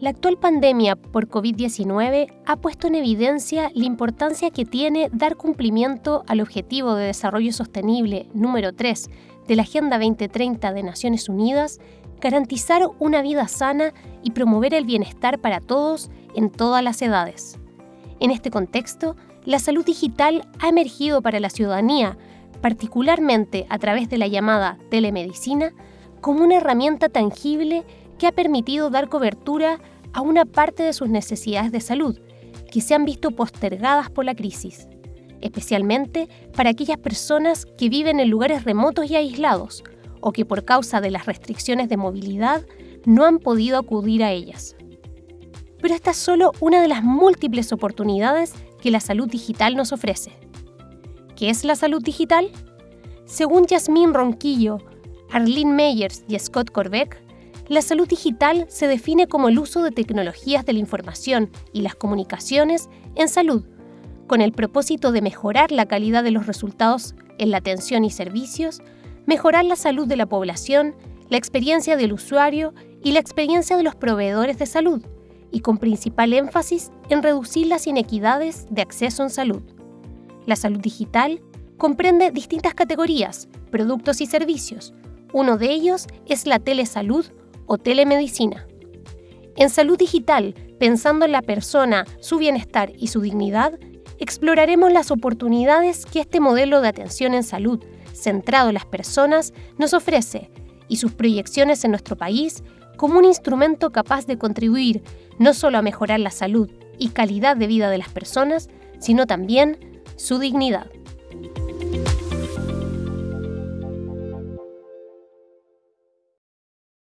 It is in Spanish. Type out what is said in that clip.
La actual pandemia por COVID-19 ha puesto en evidencia la importancia que tiene dar cumplimiento al Objetivo de Desarrollo Sostenible número 3 de la Agenda 2030 de Naciones Unidas, garantizar una vida sana y promover el bienestar para todos en todas las edades. En este contexto, la salud digital ha emergido para la ciudadanía, particularmente a través de la llamada telemedicina, como una herramienta tangible que ha permitido dar cobertura a una parte de sus necesidades de salud, que se han visto postergadas por la crisis, especialmente para aquellas personas que viven en lugares remotos y aislados o que por causa de las restricciones de movilidad no han podido acudir a ellas. Pero esta es solo una de las múltiples oportunidades que la salud digital nos ofrece. ¿Qué es la salud digital? Según Yasmín Ronquillo, Arlene Meyers y Scott Corbeck, la salud digital se define como el uso de tecnologías de la información y las comunicaciones en salud, con el propósito de mejorar la calidad de los resultados en la atención y servicios, mejorar la salud de la población, la experiencia del usuario y la experiencia de los proveedores de salud, y con principal énfasis en reducir las inequidades de acceso en salud. La salud digital comprende distintas categorías, productos y servicios. Uno de ellos es la telesalud o telemedicina. En salud digital, pensando en la persona, su bienestar y su dignidad, exploraremos las oportunidades que este modelo de atención en salud, centrado en las personas, nos ofrece y sus proyecciones en nuestro país como un instrumento capaz de contribuir no solo a mejorar la salud y calidad de vida de las personas, sino también su dignidad.